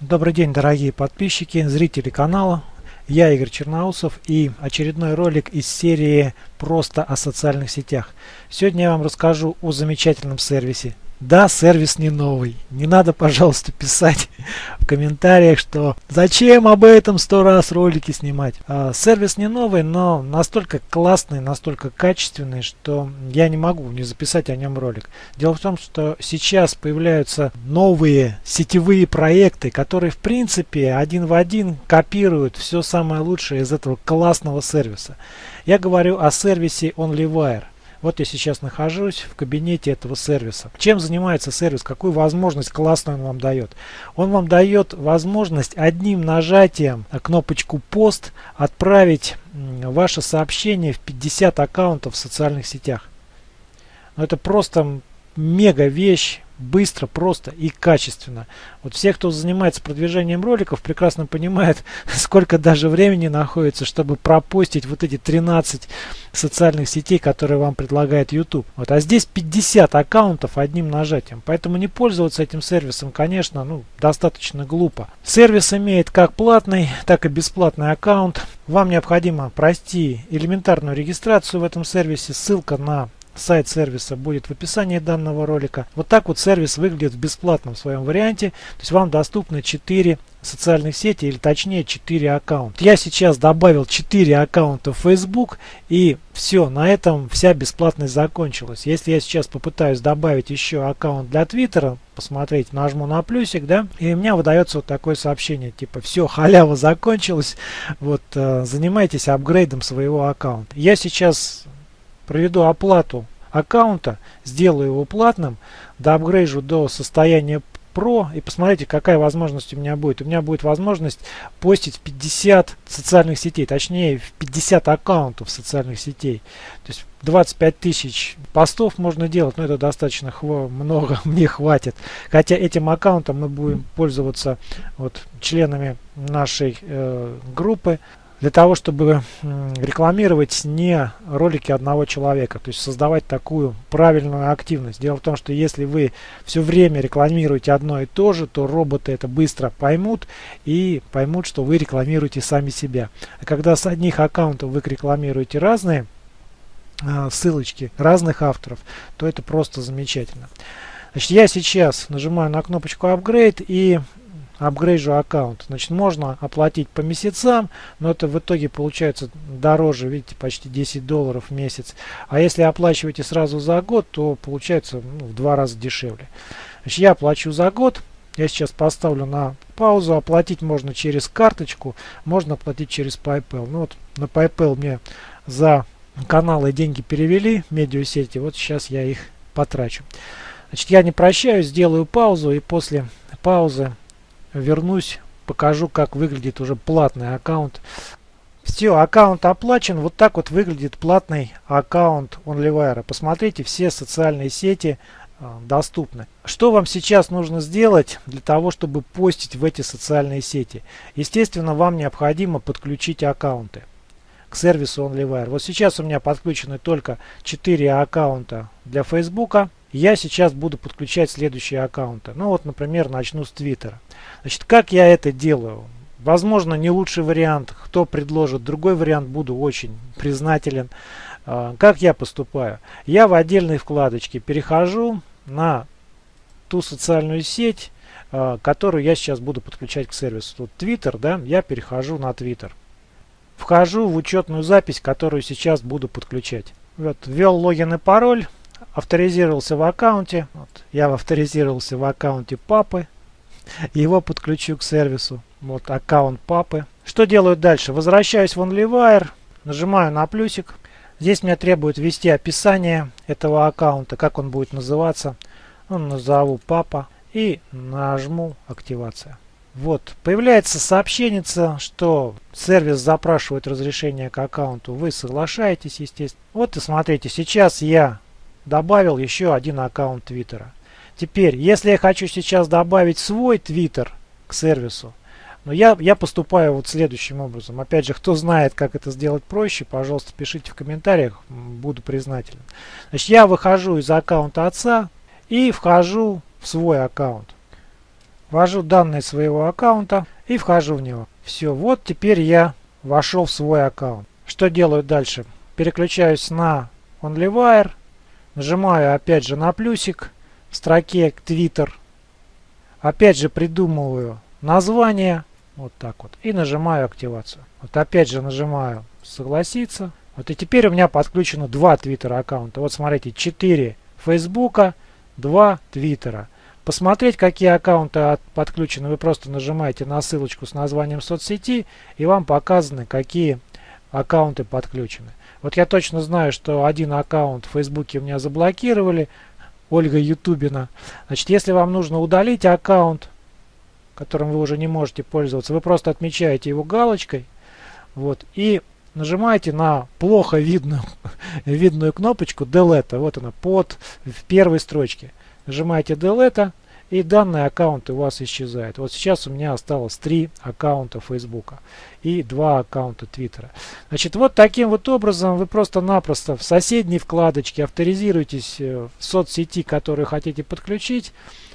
Добрый день, дорогие подписчики, зрители канала. Я Игорь Черноусов и очередной ролик из серии «Просто о социальных сетях». Сегодня я вам расскажу о замечательном сервисе да, сервис не новый. Не надо, пожалуйста, писать комментариях, что зачем об этом сто раз ролики снимать. А, сервис не новый, но настолько классный, настолько качественный, что я не могу не записать о нем ролик. Дело в том, что сейчас появляются новые сетевые проекты, которые в принципе один в один копируют все самое лучшее из этого классного сервиса. Я говорю о сервисе OnlyWire. Вот я сейчас нахожусь в кабинете этого сервиса. Чем занимается сервис? Какую возможность классную он вам дает? Он вам дает возможность одним нажатием на кнопочку пост отправить ваше сообщение в 50 аккаунтов в социальных сетях. Но это просто мега вещь быстро, просто и качественно. Вот все, кто занимается продвижением роликов, прекрасно понимают, сколько даже времени находится, чтобы пропустить вот эти 13 социальных сетей, которые вам предлагает YouTube. Вот, а здесь 50 аккаунтов одним нажатием. Поэтому не пользоваться этим сервисом, конечно, ну, достаточно глупо. Сервис имеет как платный, так и бесплатный аккаунт. Вам необходимо пройти элементарную регистрацию в этом сервисе. Ссылка на Сайт сервиса будет в описании данного ролика. Вот так вот сервис выглядит в бесплатном своем варианте. То есть вам доступны 4 социальных сети или точнее 4 аккаунта. Я сейчас добавил 4 аккаунта в Facebook и все, на этом вся бесплатность закончилась. Если я сейчас попытаюсь добавить еще аккаунт для Твиттера, посмотреть, нажму на плюсик, да, и у меня выдается вот такое сообщение, типа, все, халява закончилась, вот, э, занимайтесь апгрейдом своего аккаунта. Я сейчас проведу оплату аккаунта, сделаю его платным, доапгрейжу до состояния Pro и посмотрите, какая возможность у меня будет. У меня будет возможность постить 50 социальных сетей, точнее 50 аккаунтов социальных сетей. То есть 25 тысяч постов можно делать, но это достаточно много, мне хватит. Хотя этим аккаунтом мы будем пользоваться вот, членами нашей э, группы для того, чтобы рекламировать не ролики одного человека, то есть создавать такую правильную активность. Дело в том, что если вы все время рекламируете одно и то же, то роботы это быстро поймут и поймут, что вы рекламируете сами себя. А когда с одних аккаунтов вы рекламируете разные а, ссылочки разных авторов, то это просто замечательно. Значит, я сейчас нажимаю на кнопочку Upgrade и апгрейжу аккаунт. Значит, можно оплатить по месяцам, но это в итоге получается дороже, видите, почти 10 долларов в месяц. А если оплачиваете сразу за год, то получается ну, в два раза дешевле. Значит, я плачу за год. Я сейчас поставлю на паузу. Оплатить можно через карточку, можно оплатить через PayPal. Ну вот на PayPal мне за каналы деньги перевели, медиасети. Вот сейчас я их потрачу. Значит, я не прощаюсь, сделаю паузу и после паузы вернусь, покажу, как выглядит уже платный аккаунт. Все, аккаунт оплачен. Вот так вот выглядит платный аккаунт OnlyWire. Посмотрите, все социальные сети э, доступны. Что вам сейчас нужно сделать для того, чтобы постить в эти социальные сети? Естественно, вам необходимо подключить аккаунты к сервису OnlyWire. Вот сейчас у меня подключены только 4 аккаунта для Facebook. Я сейчас буду подключать следующие аккаунты. Ну вот, например, начну с Твиттера. Значит, как я это делаю? Возможно, не лучший вариант. Кто предложит другой вариант, буду очень признателен. А, как я поступаю? Я в отдельной вкладочке перехожу на ту социальную сеть, а, которую я сейчас буду подключать к сервису. Тут Twitter, да, я перехожу на Twitter. Вхожу в учетную запись, которую сейчас буду подключать. Вот, ввел логин и пароль, авторизировался в аккаунте. Вот, я авторизировался в аккаунте папы. Его подключу к сервису. Вот аккаунт папы. Что делаю дальше? Возвращаюсь в OnlyWire, нажимаю на плюсик. Здесь мне требует ввести описание этого аккаунта, как он будет называться. Ну, назову папа и нажму активация. Вот, появляется сообщение, что сервис запрашивает разрешение к аккаунту. Вы соглашаетесь, естественно. Вот и смотрите, сейчас я добавил еще один аккаунт Твиттера. Теперь, если я хочу сейчас добавить свой Твиттер к сервису, но я, я поступаю вот следующим образом. Опять же, кто знает, как это сделать проще, пожалуйста, пишите в комментариях, буду признателен. Значит, я выхожу из аккаунта отца и вхожу в свой аккаунт. ввожу данные своего аккаунта и вхожу в него. Все, вот теперь я вошел в свой аккаунт. Что делаю дальше? Переключаюсь на OnlyWire, нажимаю опять же на плюсик в строке Twitter, опять же придумываю название, вот так вот, и нажимаю активацию. Вот опять же нажимаю согласиться. Вот и теперь у меня подключено два Twitter аккаунта. Вот смотрите, 4 Фейсбука, 2 Твиттера. Посмотреть, какие аккаунты подключены, вы просто нажимаете на ссылочку с названием соцсети, и вам показаны, какие аккаунты подключены. Вот я точно знаю, что один аккаунт в Фейсбуке у меня заблокировали, Ольга Ютубина. Значит, если вам нужно удалить аккаунт, которым вы уже не можете пользоваться, вы просто отмечаете его галочкой, вот, и нажимаете на плохо видную, видную кнопочку Delete, вот она, под в первой строчке. Нажимаете Delete, и данный аккаунт у вас исчезает. Вот сейчас у меня осталось три аккаунта Facebook и два аккаунта Twitter. Значит, вот таким вот образом вы просто-напросто в соседней вкладочке авторизируетесь э, в соцсети, которую хотите подключить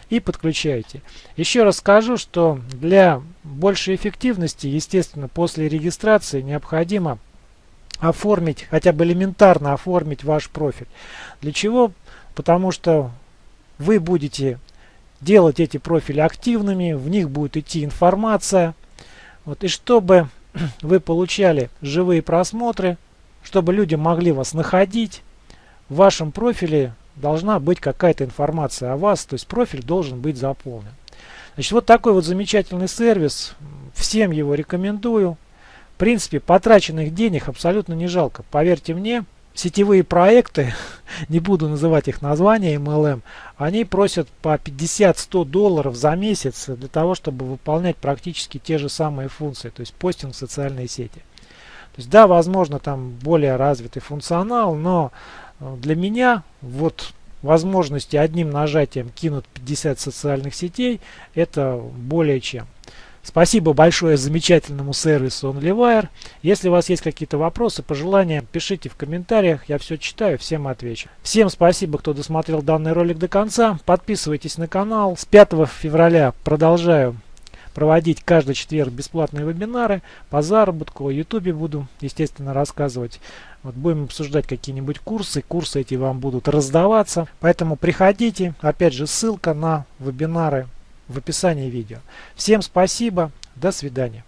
и подключаете. Еще раз скажу, что для большей эффективности, естественно, после регистрации необходимо оформить, хотя бы элементарно оформить ваш профиль. Для чего? Потому что вы будете делать эти профили активными, в них будет идти информация. Вот, и чтобы вы получали живые просмотры, чтобы люди могли вас находить, в вашем профиле должна быть какая-то информация о вас, то есть профиль должен быть заполнен. Значит, вот такой вот замечательный сервис, всем его рекомендую. В принципе, потраченных денег абсолютно не жалко, поверьте мне, сетевые проекты, не буду называть их название MLM, они просят по 50-100 долларов за месяц для того, чтобы выполнять практически те же самые функции, то есть постинг в социальные сети. То есть да, возможно там более развитый функционал, но э, для меня вот возможности одним нажатием кинуть 50 социальных сетей это более чем. Спасибо большое замечательному сервису OnlyWire. Если у вас есть какие-то вопросы, пожелания, пишите в комментариях. Я все читаю, всем отвечу. Всем спасибо, кто досмотрел данный ролик до конца. Подписывайтесь на канал. С 5 февраля продолжаю проводить каждый четверг бесплатные вебинары по заработку. О ютубе буду, естественно, рассказывать. Вот будем обсуждать какие-нибудь курсы. Курсы эти вам будут раздаваться. Поэтому приходите. Опять же, ссылка на вебинары в описании видео. Всем спасибо, до свидания.